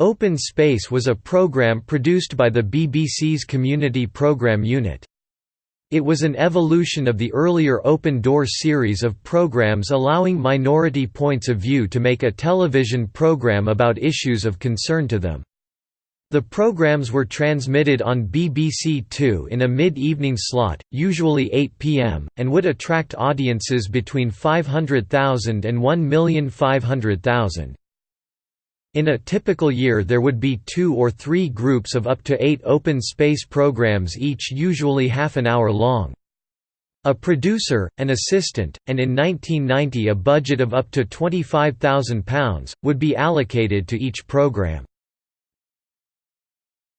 Open Space was a programme produced by the BBC's Community Programme Unit. It was an evolution of the earlier Open Door series of programmes allowing minority points of view to make a television programme about issues of concern to them. The programs were transmitted on BBC Two in a mid-evening slot, usually 8 pm, and would attract audiences between 500,000 and 1,500,000. In a typical year there would be two or three groups of up to eight open space programs each usually half an hour long. A producer, an assistant, and in 1990 a budget of up to £25,000, would be allocated to each program.